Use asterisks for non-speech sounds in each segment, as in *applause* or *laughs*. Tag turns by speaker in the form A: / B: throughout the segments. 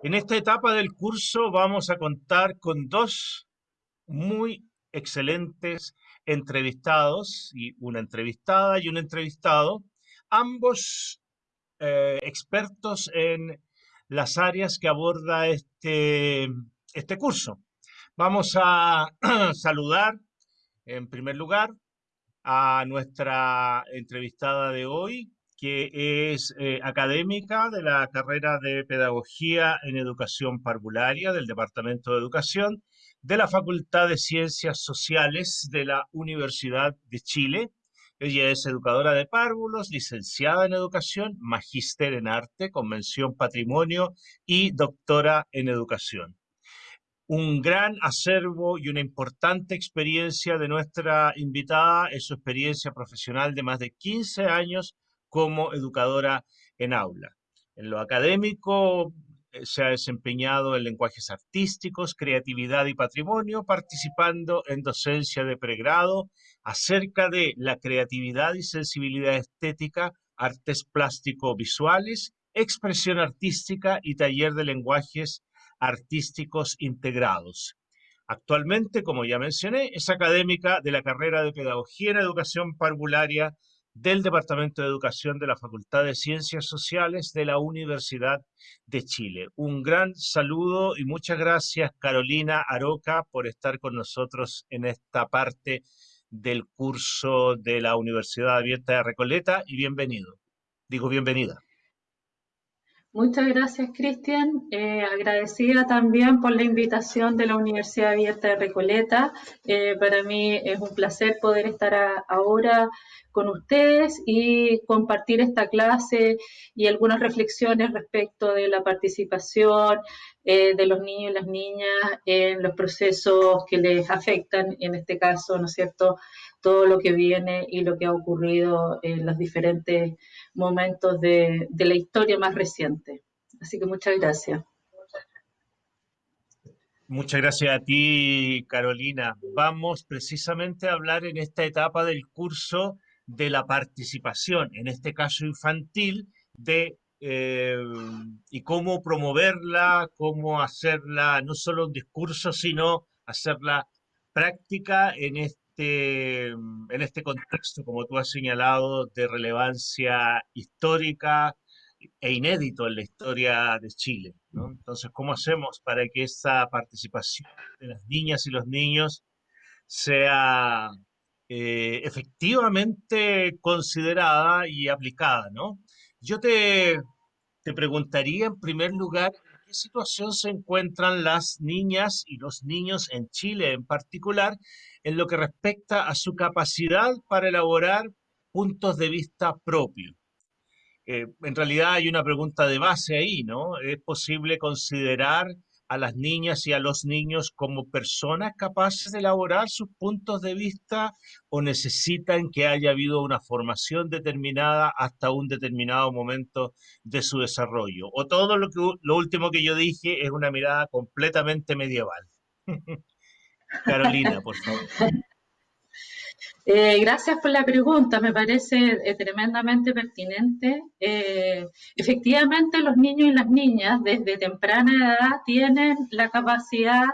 A: En esta etapa del curso vamos a contar con dos muy excelentes entrevistados, y una entrevistada y un entrevistado, ambos eh, expertos en las áreas que aborda este, este curso. Vamos a *clears throat* saludar en primer lugar a nuestra entrevistada de hoy, que es eh, académica de la carrera de Pedagogía en Educación Parvularia del Departamento de Educación de la Facultad de Ciencias Sociales de la Universidad de Chile. Ella es educadora de párvulos, licenciada en educación, magíster en arte, convención patrimonio y doctora en educación un gran acervo y una importante experiencia de nuestra invitada es su experiencia profesional de más de 15 años como educadora en aula. En lo académico eh, se ha desempeñado en lenguajes artísticos, creatividad y patrimonio, participando en docencia de pregrado acerca de la creatividad y sensibilidad estética, artes plástico-visuales, expresión artística y taller de lenguajes artísticos integrados. Actualmente, como ya mencioné, es académica de la carrera de Pedagogía en Educación Parvularia del Departamento de Educación de la Facultad de Ciencias Sociales de la Universidad de Chile. Un gran saludo y muchas gracias Carolina Aroca por estar con nosotros en esta parte del curso de la Universidad Abierta de Recoleta y bienvenido. Digo bienvenida.
B: Muchas gracias, Cristian. Eh, agradecida también por la invitación de la Universidad Abierta de Recoleta. Eh, para mí es un placer poder estar ahora con ustedes y compartir esta clase y algunas reflexiones respecto de la participación eh, de los niños y las niñas en los procesos que les afectan, en este caso, ¿no es cierto?, todo lo que viene y lo que ha ocurrido en los diferentes momentos de, la historia más reciente. Así que muchas gracias.
A: Muchas gracias a ti, Carolina. Vamos precisamente a hablar en esta etapa del curso de la participación, en este caso infantil, de eh, y cómo promoverla, cómo hacerla no solo un discurso, sino hacerla práctica en este este, en este contexto, como tú has señalado, de relevancia histórica e inédito en la historia de Chile. Entonces, ¿cómo hacemos para que esa participación de las niñas y los niños sea eh, efectivamente considerada y aplicada? ¿no? Yo te, te preguntaría en primer lugar, ¿en qué situación se encuentran las niñas y los niños en Chile en particular en lo que respecta a su capacidad para elaborar puntos de vista propios. Eh, en realidad hay una pregunta de base ahí, ¿no? ¿Es posible considerar a las niñas y a los niños como personas capaces de elaborar sus puntos de vista o necesitan que haya habido una formación determinada hasta un determinado momento de su desarrollo? O todo lo, que, lo último que yo dije es una mirada completamente medieval. *laughs* Carolina, por favor. *laughs*
B: Eh, gracias por la pregunta, me parece eh, tremendamente pertinente. Eh, efectivamente, los niños y las niñas desde temprana edad tienen la capacidad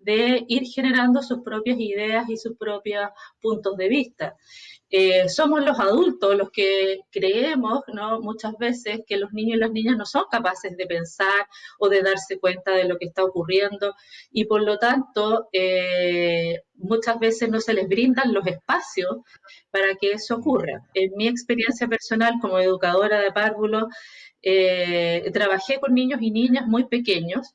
B: de ir generando sus propias ideas y sus propios puntos de vista. Eh, somos los adultos los que creemos ¿no? muchas veces que los niños y las niñas no son capaces de pensar o de darse cuenta de lo que está ocurriendo y por lo tanto eh, muchas veces no se les brindan los espacios para que eso ocurra. En mi experiencia personal como educadora de párvulos, eh, trabajé con niños y niñas muy pequeños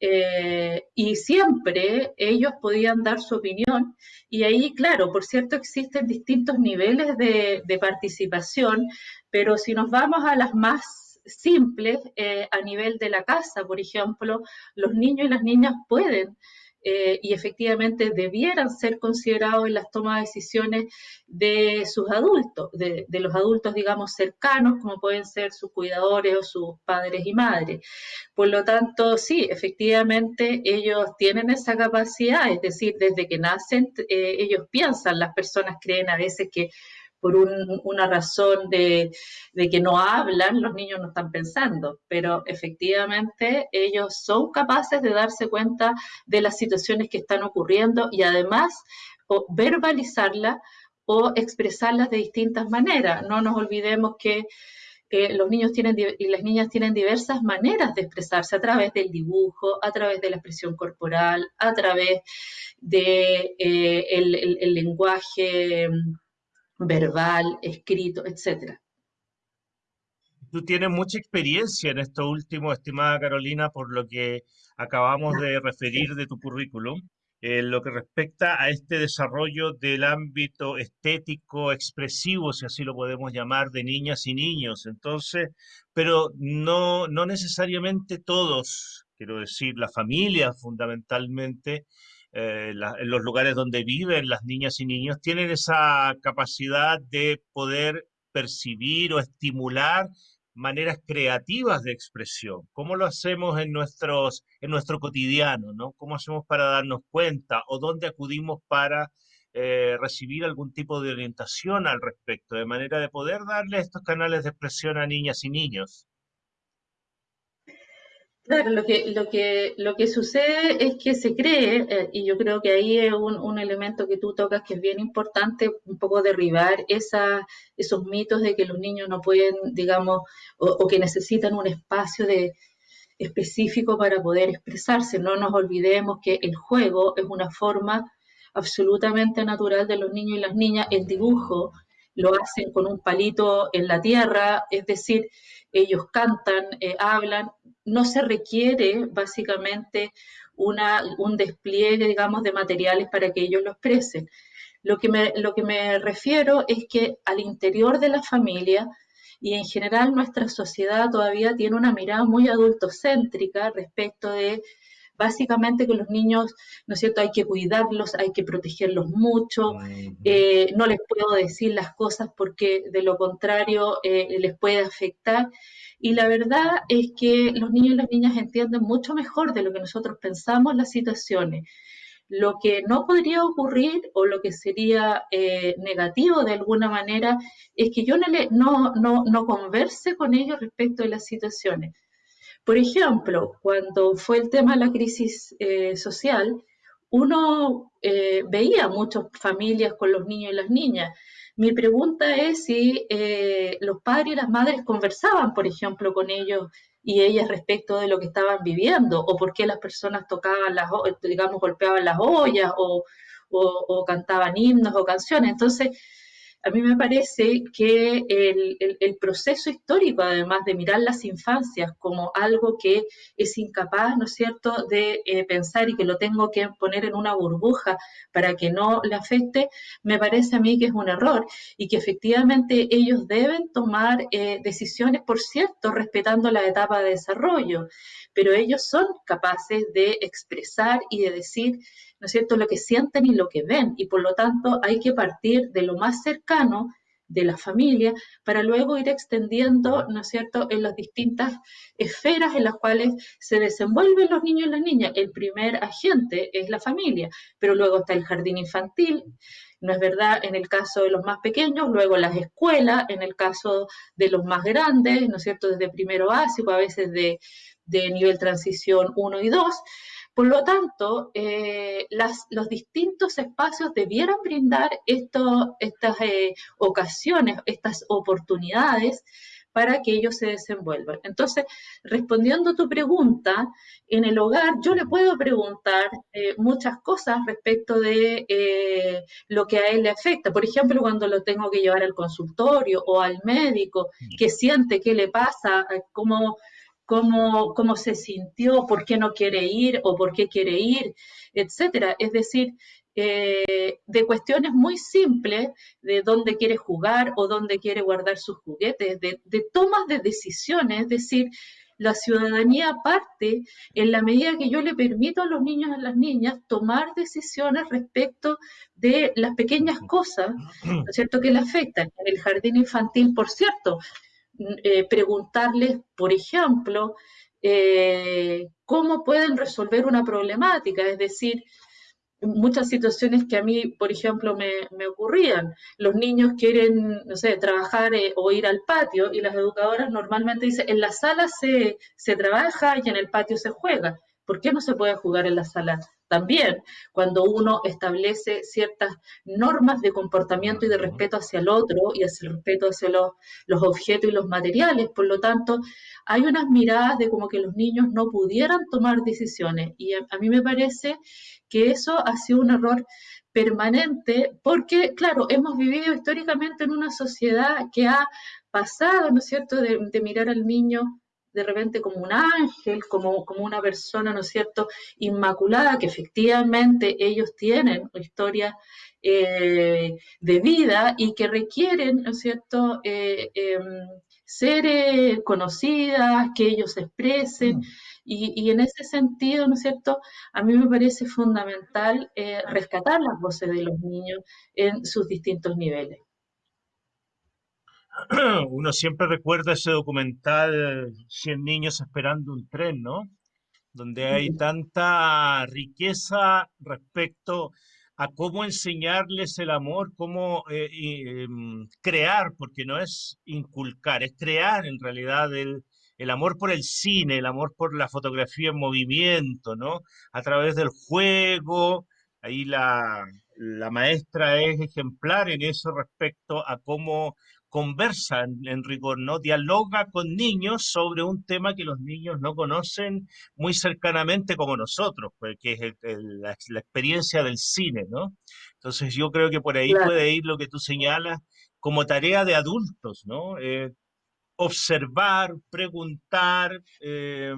B: eh, y siempre ellos podían dar su opinión. Y ahí, claro, por cierto, existen distintos niveles de, participación, pero si nos vamos a las más simples, eh, a nivel de la casa, por ejemplo, los niños y las niñas pueden eh, y efectivamente debieran ser considerados en las tomas de decisiones de sus adultos, de, los adultos, digamos, cercanos, como pueden ser sus cuidadores o sus padres y madres. Por lo tanto, sí, efectivamente ellos tienen esa capacidad, es decir, desde que nacen, eh, ellos piensan, las personas creen a veces que por una razón de, que no hablan, los niños no están pensando, pero efectivamente ellos son capaces de darse cuenta de las situaciones que están ocurriendo y además verbalizarlas o expresarlas de distintas maneras. No nos olvidemos que los niños tienen y las niñas tienen diversas maneras de expresarse a través del dibujo, a través de la expresión corporal, a través del de, eh, lenguaje verbal, escrito, etcétera.
A: Tú tienes mucha experiencia en esto último, estimada Carolina, por lo que acabamos de referir de tu currículum, en lo que respecta a este desarrollo del ámbito estético, expresivo, si así lo podemos llamar, de niñas y niños. Entonces, pero no, no necesariamente todos, quiero decir, la familia fundamentalmente, eh, en los lugares donde viven las niñas y niños, tienen esa capacidad de poder percibir o estimular maneras creativas de expresión. ¿Cómo lo hacemos en, nuestros, en nuestro cotidiano? ¿no? ¿Cómo hacemos para darnos cuenta o dónde acudimos para eh, recibir algún tipo de orientación al respecto, de manera de poder darle estos canales de expresión a niñas y niños?
B: Claro, lo que, lo que, lo que sucede es que se cree, eh, y yo creo que ahí es un, elemento que tú tocas que es bien importante, un poco derribar esa, esos mitos de que los niños no pueden, digamos, o, que necesitan un espacio de, específico para poder expresarse. No nos olvidemos que el juego es una forma absolutamente natural de los niños y las niñas. El dibujo lo hacen con un palito en la tierra, es decir, ellos cantan, eh, hablan, no se requiere básicamente una, un despliegue, digamos, de materiales para que ellos lo expresen. Lo que, me, lo que me refiero es que al interior de la familia y en general nuestra sociedad todavía tiene una mirada muy adultocéntrica respecto de básicamente que los niños, ¿no es cierto?, hay que cuidarlos, hay que protegerlos mucho, eh, no les puedo decir las cosas porque de lo contrario eh, les puede afectar. Y la verdad es que los niños y las niñas entienden mucho mejor de lo que nosotros pensamos las situaciones. Lo que no podría ocurrir o lo que sería eh, negativo de alguna manera es que yo no, no, no, no converse con ellos respecto de las situaciones. Por ejemplo, cuando fue el tema de la crisis eh, social, uno eh, veía muchas familias con los niños y las niñas mi pregunta es si eh, los padres y las madres conversaban, por ejemplo, con ellos y ellas respecto de lo que estaban viviendo, o por qué las personas tocaban las, digamos, golpeaban las ollas, o, o cantaban himnos o canciones. Entonces, a mí me parece que el, proceso histórico, además de mirar las infancias como algo que es incapaz, ¿no es cierto?, de eh, pensar y que lo tengo que poner en una burbuja para que no le afecte, me parece a mí que es un error y que efectivamente ellos deben tomar eh, decisiones, por cierto, respetando la etapa de desarrollo, pero ellos son capaces de expresar y de decir ¿no es cierto?, lo que sienten y lo que ven. Y por lo tanto hay que partir de lo más cercano de la familia para luego ir extendiendo, ¿no es cierto?, en las distintas esferas en las cuales se desenvuelven los niños y las niñas. El primer agente es la familia, pero luego está el jardín infantil, no es verdad en el caso de los más pequeños, luego las escuelas, en el caso de los más grandes, ¿no es cierto?, desde primero básico, a veces de, de nivel transición 1 y 2, por lo tanto, eh, los distintos espacios debieran brindar estas eh, ocasiones, estas oportunidades para que ellos se desenvuelvan. Entonces, respondiendo a tu pregunta, en el hogar yo le puedo preguntar eh, muchas cosas respecto de lo que a él le afecta. Por ejemplo, cuando lo tengo que llevar al consultorio o al médico, mm. qué siente, qué le pasa, cómo cómo, cómo se sintió, por qué no quiere ir o por qué quiere ir, etcétera. Es decir, eh, de cuestiones muy simples, de dónde quiere jugar o dónde quiere guardar sus juguetes, de, tomas de decisiones, es decir, la ciudadanía parte en la medida que yo le permito a los niños y a las niñas tomar decisiones respecto de las pequeñas cosas, ¿no cierto?, que le afectan. En el jardín infantil, por cierto, eh, preguntarles, por ejemplo, eh, cómo pueden resolver una problemática, es decir, muchas situaciones que a mí, por ejemplo, me, me ocurrían. Los niños quieren, no sé, trabajar eh, o ir al patio y las educadoras normalmente dicen, en la sala se, se trabaja y en el patio se juega. ¿Por qué no se puede jugar en la sala? También cuando uno establece ciertas normas de comportamiento y de respeto hacia el otro y hacia el respeto hacia los, los objetos y los materiales. Por lo tanto, hay unas miradas de como que los niños no pudieran tomar decisiones. Y a, mí me parece que eso ha sido un error permanente porque, claro, hemos vivido históricamente en una sociedad que ha pasado, ¿no es cierto?, de, de mirar al niño de repente como un ángel, como, como una persona, ¿no es cierto?, inmaculada, que efectivamente ellos tienen historia eh, de vida y que requieren, ¿no es cierto?, eh, eh, ser eh, conocidas, que ellos se expresen. Mm. Y, y, en ese sentido, ¿no es cierto?, a mí me parece fundamental rescatar las voces de los niños en sus distintos niveles. *clears throat*
A: uno siempre recuerda ese documental 100 niños esperando un tren, ¿no? Donde hay tanta riqueza respecto a cómo enseñarles el amor, cómo eh, eh, crear, porque no es inculcar, es crear en realidad el, el amor por el cine, el amor por la fotografía en movimiento, ¿no? A través del juego, ahí la, la maestra es ejemplar en eso respecto a cómo conversa en, rigor, ¿no? Dialoga con niños sobre un tema que los niños no conocen muy cercanamente como nosotros, pues, que es la, experiencia del cine, ¿no? Entonces yo creo que por ahí claro. puede ir lo que tú señalas como tarea de adultos, ¿no? Eh, observar, preguntar, eh,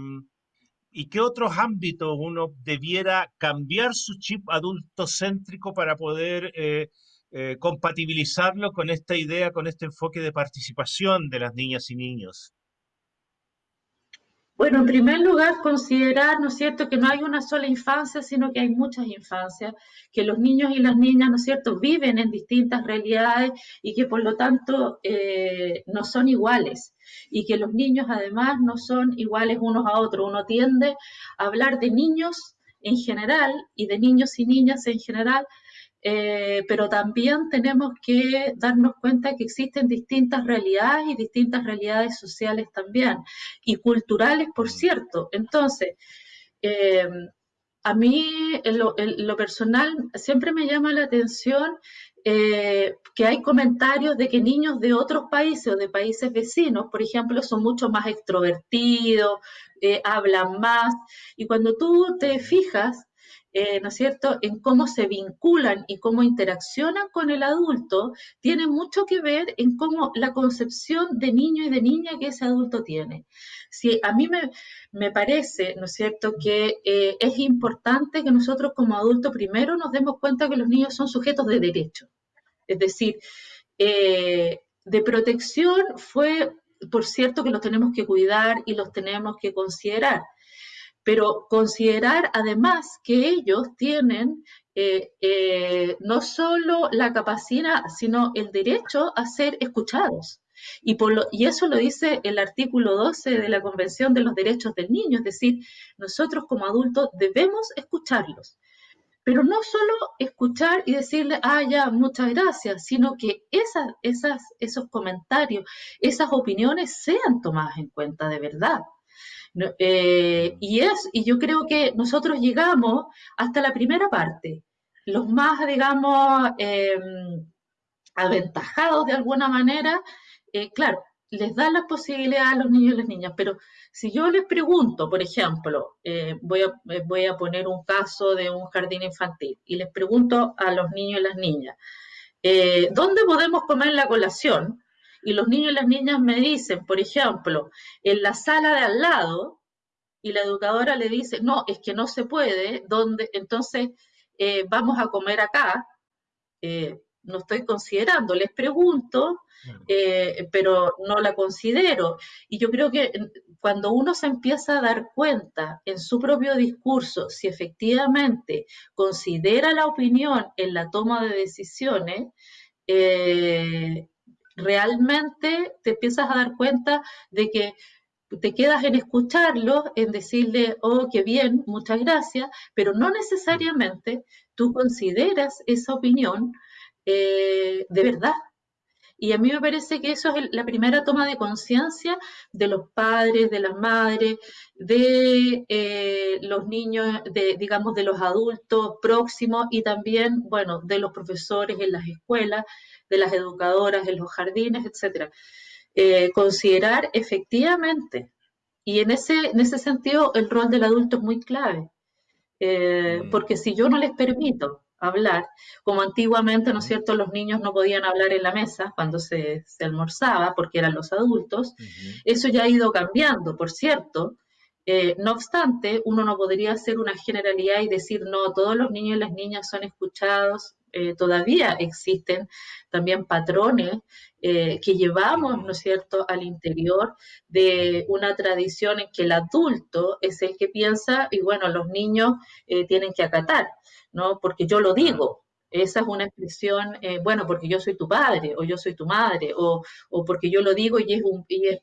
A: y qué otros ámbitos uno debiera cambiar su chip adultocéntrico para poder eh, eh, compatibilizarlo con esta idea, con este enfoque de participación de las niñas y niños?
B: Bueno, en primer lugar, considerar, ¿no es cierto?, que no hay una sola infancia, sino que hay muchas infancias, que los niños y las niñas, ¿no es cierto?, viven en distintas realidades y que por lo tanto eh, no son iguales. Y que los niños además no son iguales unos a otros. Uno tiende a hablar de niños en general y de niños y niñas en general eh, pero también tenemos que darnos cuenta que existen distintas realidades y distintas realidades sociales también, y culturales, por cierto. Entonces, eh, a mí, en lo, en lo, personal, siempre me llama la atención eh, que hay comentarios de que niños de otros países o de países vecinos, por ejemplo, son mucho más extrovertidos, hablan más, y cuando tú te fijas, eh, ¿no es cierto?, en cómo se vinculan y cómo interaccionan con el adulto, tiene mucho que ver en cómo la concepción de niño y de niña que ese adulto tiene. Si a mí me, me parece, ¿no es cierto?, que eh, es importante que nosotros como adultos primero nos demos cuenta que los niños son sujetos de derecho. Es decir, eh, de protección fue, por cierto, que los tenemos que cuidar y los tenemos que considerar pero considerar además que ellos tienen eh, eh, no solo la capacidad, sino el derecho a ser escuchados. Y, por lo, y, eso lo dice el artículo 12 de la Convención de los Derechos del Niño, es decir, nosotros como adultos debemos escucharlos. Pero no solo escuchar y decirle, ah, ya, muchas gracias, sino que esas, esas, esos comentarios, esas opiniones sean tomadas en cuenta de verdad. Eh, y, es, y yo creo que nosotros llegamos hasta la primera parte. Los más, digamos, eh, aventajados de alguna manera, eh, claro, les dan la posibilidad a los niños y las niñas, pero si yo les pregunto, por ejemplo, eh, voy, a, voy a poner un caso de un jardín infantil y les pregunto a los niños y las niñas, eh, ¿dónde podemos comer la colación? Y los niños y las niñas me dicen, por ejemplo, en la sala de al lado, y la educadora le dice, no, es que no se puede, donde, entonces eh, vamos a comer acá, eh, no estoy considerando, les pregunto, eh, pero no la considero. Y yo creo que cuando uno se empieza a dar cuenta en su propio discurso si efectivamente considera la opinión en la toma de decisiones, eh, realmente te empiezas a dar cuenta de que te quedas en escucharlo, en decirle, oh, qué bien, muchas gracias, pero no necesariamente tú consideras esa opinión eh, de verdad. Y a mí me parece que eso es la primera toma de conciencia de los padres, de las madres, de eh, los niños, de, digamos, de los adultos próximos y también, bueno, de los profesores en las escuelas, de las educadoras en los jardines, etcétera. Eh, considerar efectivamente, y en ese, en ese sentido el rol del adulto es muy clave, eh, mm. porque si yo no les permito hablar, como antiguamente, ¿no es cierto?, los niños no podían hablar en la mesa cuando se, almorzaba porque eran los adultos, eso ya ha ido cambiando, por cierto, eh, no obstante, uno no podría hacer una generalidad y decir, no, todos los niños y las niñas son escuchados. Eh, todavía existen también patrones eh, que llevamos, ¿no es cierto?, al interior de una tradición en que el adulto es el que piensa y, bueno, los niños tienen que acatar, ¿no? Porque yo lo digo, esa es una expresión, eh, bueno, porque yo soy tu padre o yo soy tu madre o, porque yo lo digo y, es, un, y es,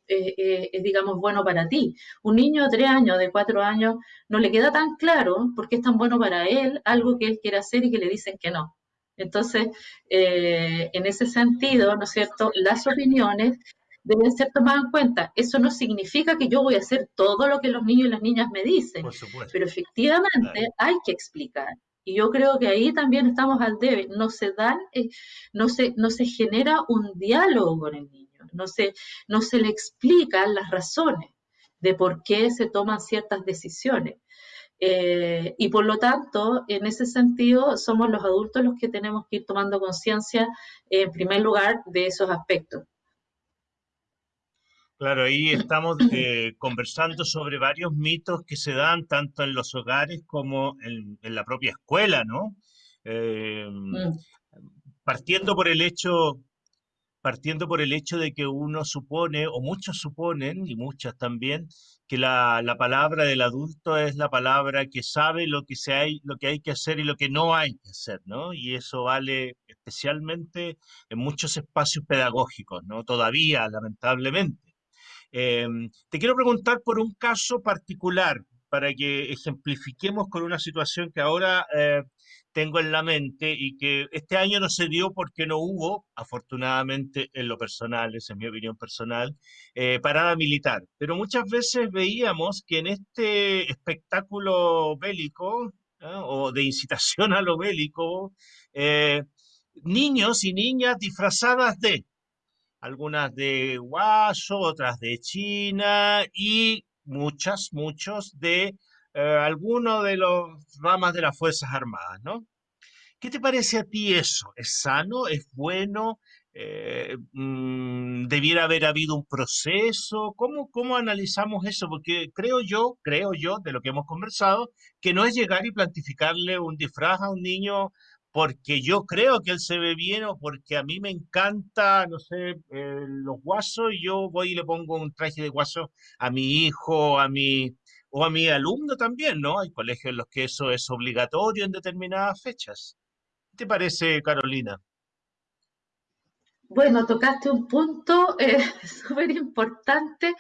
B: digamos, bueno para ti. Un niño de tres años, de cuatro años, no le queda tan claro porque es tan bueno para él algo que él quiere hacer y que le dicen que no. Entonces, eh, en ese sentido, ¿no es cierto?, las opiniones deben ser tomadas en cuenta. Eso no significa que yo voy a hacer todo lo que los niños y las niñas me dicen, pero efectivamente hay que explicar y yo creo que ahí también estamos al debe. No se dan, eh, no, se, no se genera un diálogo con el niño, no se, no se le explican las razones de por qué se toman ciertas decisiones. Eh, y por lo tanto, en ese sentido, somos los adultos los que tenemos que ir tomando conciencia, en primer lugar, de esos aspectos.
A: Claro, ahí estamos eh, conversando sobre varios mitos que se dan tanto en los hogares como en, la propia escuela, ¿no? Eh. Partiendo por el hecho, partiendo por el hecho de que uno supone, o muchos suponen, y muchas también, que la, la palabra del adulto es la palabra que sabe lo que, se hay, lo que hay que hacer y lo que no hay que hacer, ¿no? Y eso vale especialmente en muchos espacios pedagógicos, ¿no? Todavía, lamentablemente. Em, te quiero preguntar por un caso particular para que ejemplifiquemos con una situación que ahora eh, tengo en la mente y que este año no se dio porque no hubo, afortunadamente en lo personal, esa es mi opinión personal, eh, parada militar. Pero muchas veces veíamos que en este espectáculo bélico o de incitación a lo bélico, eh, niños y niñas disfrazadas de algunas de Guaso, otras de China y muchas, muchos de eh, algunos de los ramas de las Fuerzas Armadas, ¿no? ¿Qué te parece a ti eso? ¿Es sano? ¿Es bueno? Eh, mm, ¿Debiera haber habido un proceso? ¿Cómo, ¿Cómo analizamos eso? Porque creo yo, creo yo, de lo que hemos conversado, que no es llegar y plantificarle un disfraz a un niño porque yo creo que él se ve bien o porque a mí me encanta, no sé, eh, los guasos y yo voy y le pongo un traje de guaso a mi hijo, a mi, o a mi alumno también, ¿no? Hay colegios en los que eso es obligatorio en determinadas fechas. ¿Qué te parece, Carolina?
B: Bueno, tocaste un punto eh, *laughs* súper importante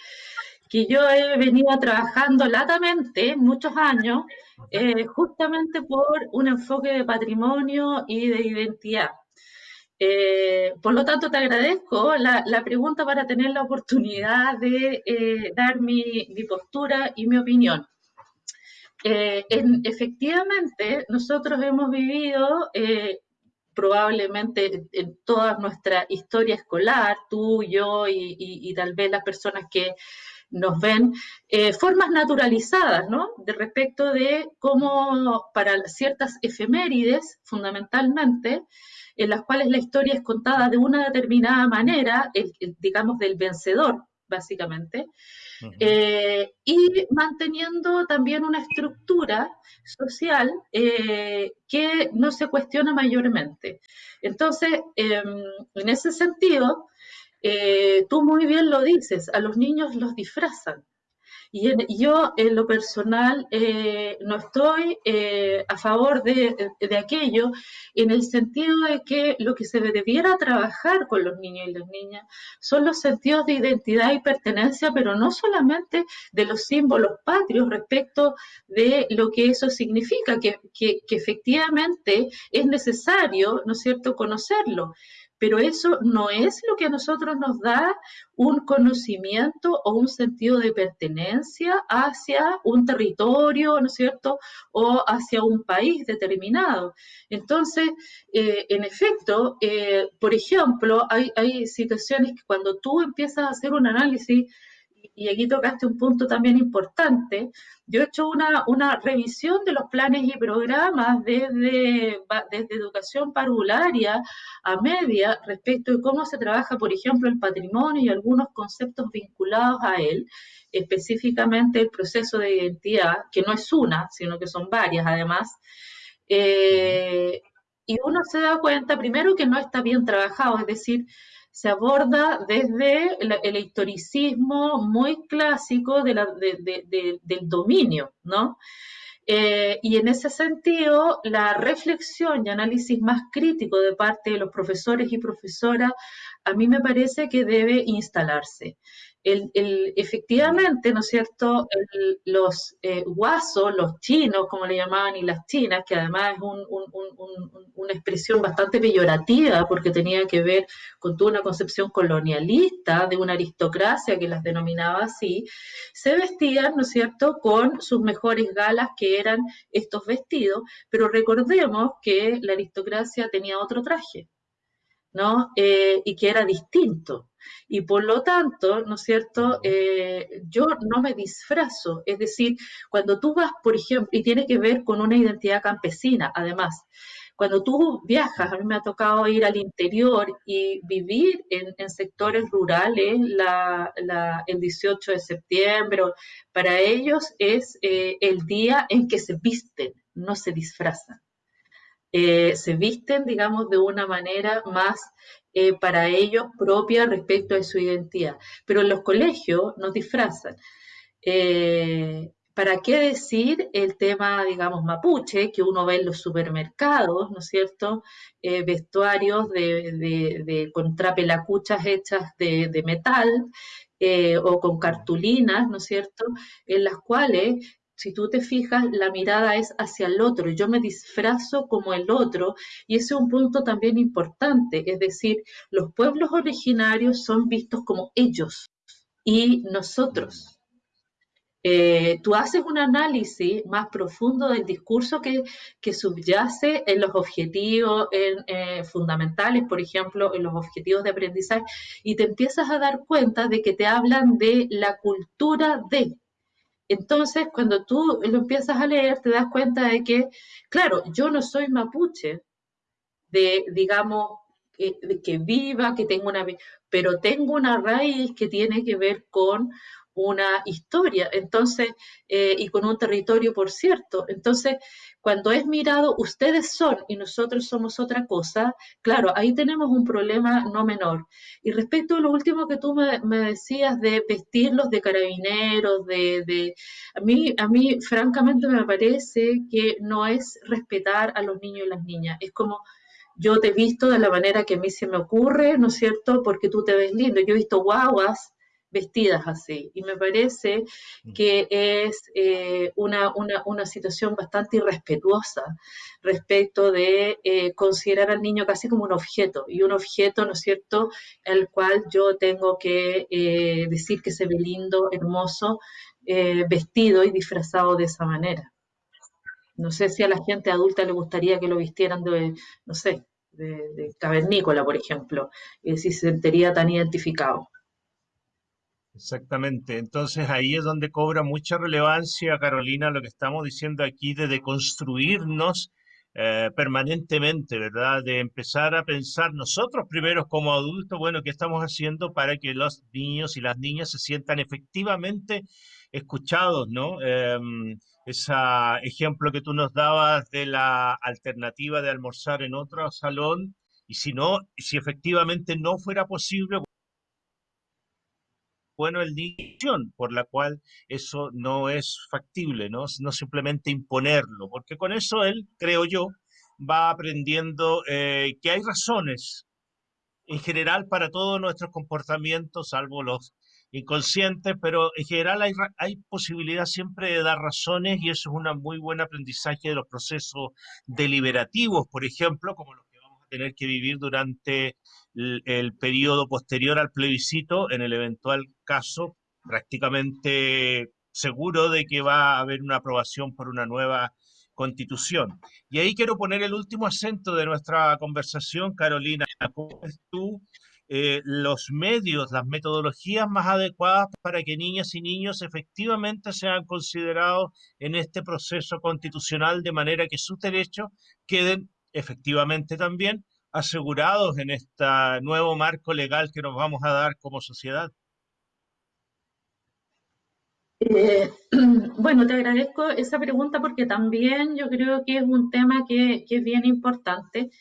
B: que yo he venido trabajando latamente muchos años, eh, justamente por un enfoque de patrimonio y de identidad. Eh, por lo tanto, te agradezco la, pregunta para tener la oportunidad de eh, dar mi, postura y mi opinión. efectivamente, nosotros hemos vivido probablemente en toda nuestra historia escolar, tú, yo y tal vez las personas que nos ven eh, formas naturalizadas, ¿no? De respecto de cómo para ciertas efemérides, fundamentalmente, en las cuales la historia es contada de una determinada manera, digamos del vencedor, básicamente, eh, y manteniendo también una estructura social eh, que no se cuestiona mayormente. Entonces, em, en ese sentido, eh, tú muy bien lo dices, a los niños los disfrazan. Y yo, en lo personal, eh, no estoy eh, a favor de, de, aquello, en el sentido de que lo que se debiera trabajar con los niños y las niñas son los sentidos de identidad y pertenencia, pero no solamente de los símbolos patrios respecto de lo que eso significa, que, que, que efectivamente es necesario, ¿no es cierto?, conocerlo pero eso no es lo que a nosotros nos da un conocimiento o un sentido de pertenencia hacia un territorio, ¿no es cierto?, o hacia un país determinado. Entonces, eh, en efecto, eh, por ejemplo, hay, hay situaciones que cuando tú empiezas a hacer un análisis y aquí tocaste un punto también importante, yo he hecho una, una revisión de los planes y programas desde, desde educación parvularia a media respecto de cómo se trabaja, por ejemplo, el patrimonio y algunos conceptos vinculados a él, específicamente el proceso de identidad, que no es una, sino que son varias además. Eh, y uno se da cuenta primero que no está bien trabajado, es decir, se aborda desde el, historicismo muy clásico del dominio, ¿no? Eh, y en ese sentido, la reflexión y análisis más crítico de parte de los profesores y profesoras, a mí me parece que debe instalarse el, efectivamente, ¿no es cierto?, los eh, guasos, los chinos, como le llamaban, y las chinas, que además es una expresión bastante peyorativa porque tenía que ver con toda una concepción colonialista de una aristocracia que las denominaba así, se vestían, ¿no es cierto?, con sus mejores galas que eran estos vestidos, pero recordemos que la aristocracia tenía otro traje, ¿no? Eh, y que era distinto. Y por lo tanto, ¿no es cierto? Eh, yo no me disfrazo. Es decir, cuando tú vas, por ejemplo, y tiene que ver con una identidad campesina, además. Cuando tú viajas, a mí me ha tocado ir al interior y vivir en, sectores rurales el 18 de septiembre, para ellos es eh, el día en que se visten, no se disfrazan. Eh, se visten, digamos, de una manera más eh, para ellos propia respecto a su identidad. Pero en los colegios nos disfrazan. Eh, ¿Para qué decir el tema, digamos, mapuche, que uno ve en los supermercados, ¿no es cierto? vestuarios de, de, hechas de metal o con cartulinas, ¿no es cierto? En las cuales si tú te fijas, la mirada es hacia el otro, yo me disfrazo como el otro y ese es un punto también importante, es decir, los pueblos originarios son vistos como ellos y nosotros. Eh, tú haces un análisis más profundo del discurso que, subyace en los objetivos eh, fundamentales, por ejemplo, en los objetivos de aprendizaje, y te empiezas a dar cuenta de que te hablan de la cultura de, entonces, cuando tú lo empiezas a leer, te das cuenta de que, claro, yo no soy mapuche, de, digamos, de que viva, que tengo una, pero tengo una raíz que tiene que ver con una historia, entonces, eh, y con un territorio, por cierto. Entonces, cuando es mirado, ustedes son y nosotros somos otra cosa, claro, ahí tenemos un problema no menor. Y respecto a lo último que tú me, decías de vestirlos de carabineros, de, de, a, mí, a mí francamente me parece que no es respetar a los niños y las niñas, es como yo te he visto de la manera que a mí se me ocurre, ¿no es cierto? Porque tú te ves lindo. Yo he visto guaguas vestidas así. Y me parece mm. que es eh, una, una, situación bastante irrespetuosa respecto de eh, considerar al niño casi como un objeto, y un objeto, ¿no es cierto?, el cual yo tengo que eh, decir que se ve lindo, hermoso, vestido y disfrazado de esa manera. No sé si a la gente adulta le gustaría que lo vistieran de, no sé, de, cavernícola, por ejemplo, y si se sentiría tan identificado.
A: Exactamente. Entonces ahí es donde cobra mucha relevancia, Carolina, lo que estamos diciendo aquí de deconstruirnos eh, permanentemente, ¿verdad? De empezar a pensar nosotros primeros como adultos, bueno, ¿qué estamos haciendo para que los niños y las niñas se sientan efectivamente escuchados, ¿no? Em, ese ejemplo que tú nos dabas de la alternativa de almorzar en otro salón, y si no, si efectivamente no fuera posible, bueno el niño, por la cual eso no es factible, ¿no? No simplemente imponerlo, porque con eso él, creo yo, va aprendiendo eh, que hay razones en general para todos nuestros comportamientos, salvo los inconscientes, pero en general hay, hay posibilidad siempre de dar razones y eso es un muy buen aprendizaje de los procesos deliberativos, por ejemplo, como los que vamos a tener que vivir durante el, periodo posterior al plebiscito, en el eventual caso prácticamente seguro de que va a haber una aprobación por una nueva constitución. Y ahí quiero poner el último acento de nuestra conversación, Carolina. ¿Cómo ves tú eh, los medios, las metodologías más adecuadas para que niñas y niños efectivamente sean considerados en este proceso constitucional de manera que sus derechos queden efectivamente también asegurados en este nuevo marco legal que nos vamos a dar como sociedad?
B: Eh, *clears throat* bueno, te agradezco esa pregunta porque también yo creo que es un tema que, es bien importante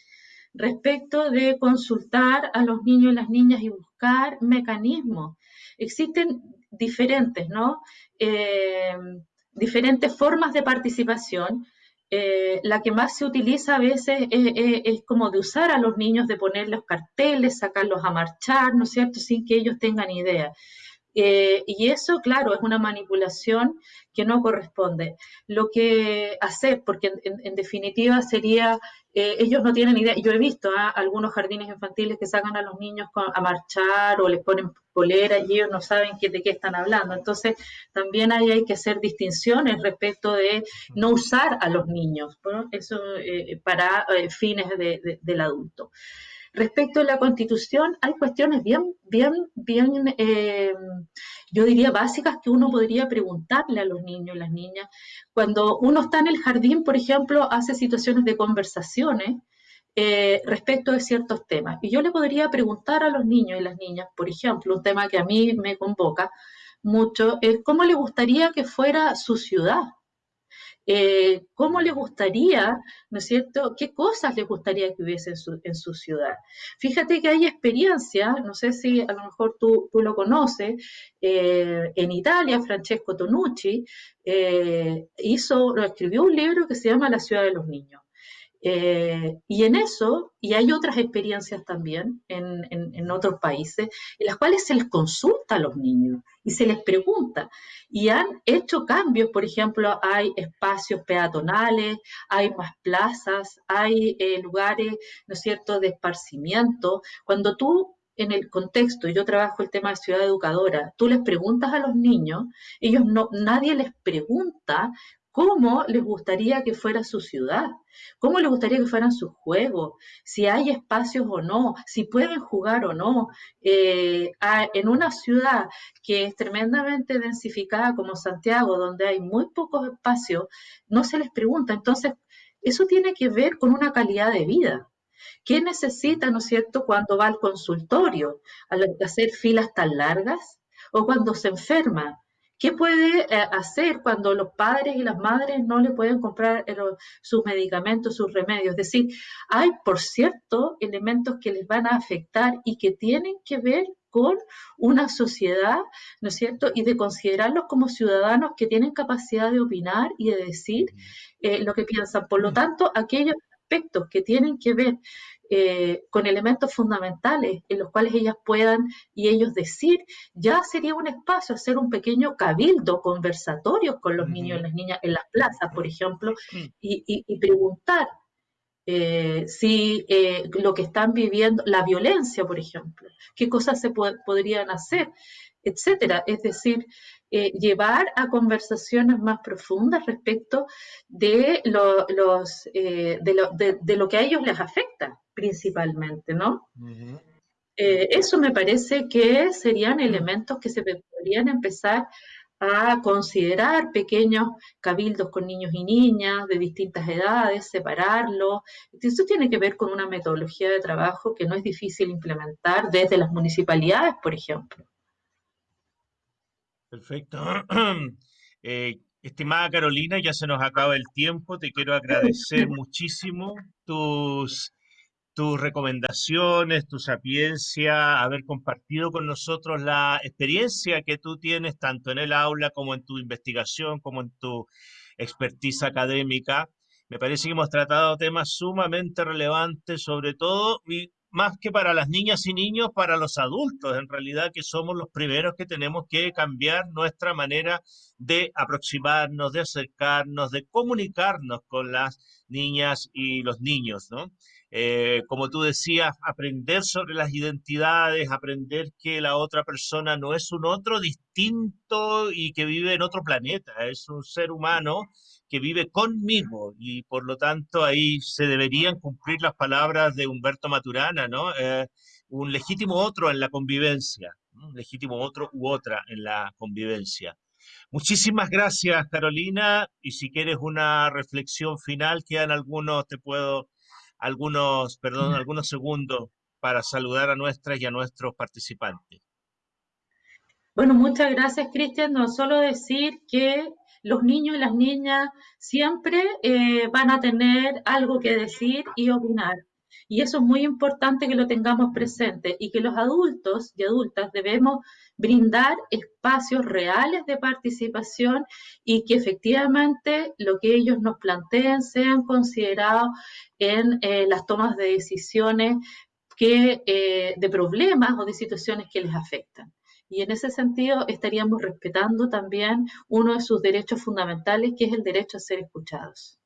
B: respecto de consultar a los niños y las niñas y buscar mecanismos. Existen diferentes, ¿no? Eh, diferentes formas de participación. Eh, la que más se utiliza a veces es, como de usar a los niños, de ponerles carteles, sacarlos a marchar, ¿no es cierto?, sin que ellos tengan idea. Eh, y eso, claro, es una manipulación que no corresponde. Lo que hacer, porque en, definitiva sería, eh, ellos no tienen idea, yo he visto ¿eh? algunos jardines infantiles que sacan a los niños a marchar o les ponen polera y ellos no saben qué, de qué están hablando. Entonces, también ahí hay que hacer distinciones respecto de no usar a los niños, ¿no? eso eh, para fines de, de, del adulto. Respecto a la constitución, hay cuestiones bien, bien, bien, eh, yo diría básicas que uno podría preguntarle a los niños y las niñas. Cuando uno está en el jardín, por ejemplo, hace situaciones de conversaciones eh, respecto de ciertos temas. Y yo le podría preguntar a los niños y las niñas, por ejemplo, un tema que a mí me convoca mucho, es cómo le gustaría que fuera su ciudad eh, cómo les gustaría, ¿no es cierto?, qué cosas les gustaría que hubiese en su, en su ciudad. Fíjate que hay experiencia, no sé si a lo mejor tú, tú lo conoces, eh, en Italia, Francesco Tonucci eh, hizo, escribió un libro que se llama La ciudad de los niños. Eh, y en eso, y hay otras experiencias también en, en, otros países, en las cuales se les consulta a los niños y se les pregunta. Y han hecho cambios, por ejemplo, hay espacios peatonales, hay más plazas, hay eh, lugares, ¿no es cierto?, de esparcimiento. Cuando tú en el contexto, yo trabajo el tema de ciudad educadora, tú les preguntas a los niños, ellos no, nadie les pregunta cómo les gustaría que fuera su ciudad, cómo les gustaría que fueran sus juegos, si hay espacios o no, si pueden jugar o no. Eh, a, en una ciudad que es tremendamente densificada como Santiago, donde hay muy pocos espacios, no se les pregunta. Entonces, eso tiene que ver con una calidad de vida. ¿Qué necesita, no es cierto, cuando va al consultorio, al hacer filas tan largas? O cuando se enferma, ¿Qué puede eh, hacer cuando los padres y las madres no le pueden comprar eh, sus medicamentos, sus remedios? Es decir, hay, por cierto, elementos que les van a afectar y que tienen que ver con una sociedad, ¿no es cierto? Y de considerarlos como ciudadanos que tienen capacidad de opinar y de decir eh, lo que piensan. Por lo tanto, aquellos aspectos que tienen que ver eh, con elementos fundamentales en los cuales ellas puedan y ellos decir, ya sería un espacio hacer un pequeño cabildo, conversatorios con los uh -huh. niños y las niñas en las plazas, por ejemplo, y, y, y preguntar eh, si eh, lo que están viviendo, la violencia, por ejemplo, qué cosas se po podrían hacer, etcétera. Es decir, eh, llevar a conversaciones más profundas respecto de lo, los, eh, de, lo, de, de, lo, que a ellos les afecta principalmente, ¿no? Uh -huh. eh, eso me parece que serían elementos que se podrían empezar a considerar pequeños cabildos con niños y niñas de distintas edades, separarlos. Eso tiene que ver con una metodología de trabajo que no es difícil implementar desde las municipalidades, por ejemplo.
A: Perfecto. *clears throat* Eh, estimada Carolina, ya se nos acaba el tiempo. Te quiero agradecer *laughs* muchísimo tus tus recomendaciones, tu sapiencia, haber compartido con nosotros la experiencia que tú tienes tanto en el aula como en tu investigación, como en tu expertise académica. Me parece que hemos tratado temas sumamente relevantes, sobre todo, y más que para las niñas y niños, para los adultos, en realidad que somos los primeros que tenemos que cambiar nuestra manera de aproximarnos, de acercarnos, de comunicarnos con las niñas y los niños, ¿no? Eh, como tú decías, aprender sobre las identidades, aprender que la otra persona no es un otro distinto y que vive en otro planeta, es un ser humano que vive conmigo y por lo tanto ahí se deberían cumplir las palabras de Humberto Maturana, ¿no? Eh, un legítimo otro en la convivencia, un legítimo otro u otra en la convivencia. Muchísimas gracias, Carolina, y si quieres una reflexión final, quedan algunos, te puedo algunos, perdón, algunos segundos para saludar a nuestras y a nuestros participantes.
B: Bueno, muchas gracias, Cristian. No solo decir que los niños y las niñas siempre eh, van a tener algo que decir y opinar. Y eso es muy importante que lo tengamos presente y que los adultos y adultas debemos brindar espacios reales de participación y que efectivamente lo que ellos nos planteen sean considerados en eh, las tomas de decisiones que, eh, de problemas o de situaciones que les afectan. Y en ese sentido estaríamos respetando también uno de sus derechos fundamentales, que es el derecho a ser escuchados.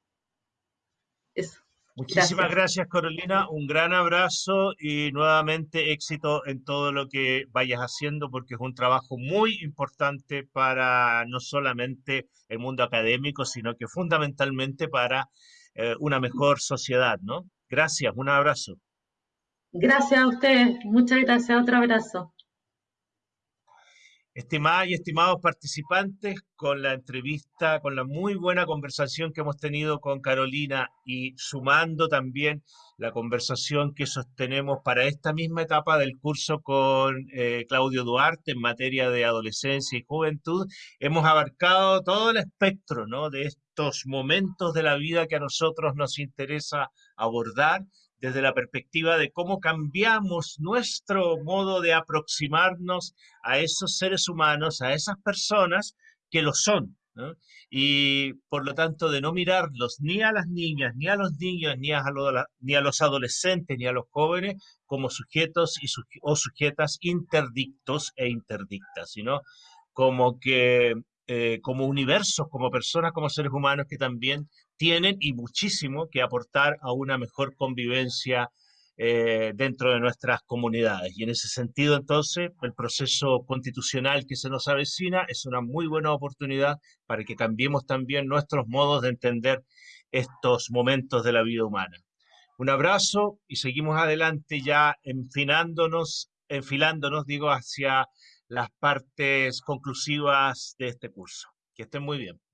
A: Eso. Muchísimas gracias. Carolina. Un gran abrazo y nuevamente éxito en todo lo que vayas haciendo, porque es un trabajo muy importante para no solamente el mundo académico, sino que fundamentalmente para eh, una mejor sociedad, ¿no? Gracias, un abrazo.
B: Gracias a ustedes. Muchas gracias. Otro abrazo.
A: Estimadas y estimados participantes, con la entrevista, con la muy buena conversación que hemos tenido con Carolina y sumando también la conversación que sostenemos para esta misma etapa del curso con eh, Claudio Duarte en materia de adolescencia y juventud, hemos abarcado todo el espectro ¿no? de estos momentos de la vida que a nosotros nos interesa abordar desde la perspectiva de cómo cambiamos nuestro modo de aproximarnos a esos seres humanos, a esas personas que lo son. Y por lo tanto, de no mirarlos ni a las niñas, ni a los niños, ni a, los adolescentes, ni a los jóvenes como sujetos o sujetas interdictos e interdictas, sino como que eh, como universos, como personas, como seres humanos que también tienen y muchísimo que aportar a una mejor convivencia eh, dentro de nuestras comunidades. Y en ese sentido, entonces, el proceso constitucional que se nos avecina es una muy buena oportunidad para que cambiemos también nuestros modos de entender estos momentos de la vida humana. Un abrazo y seguimos adelante ya enfilándonos, enfilándonos, digo, hacia las partes conclusivas de este curso. Que estén muy bien.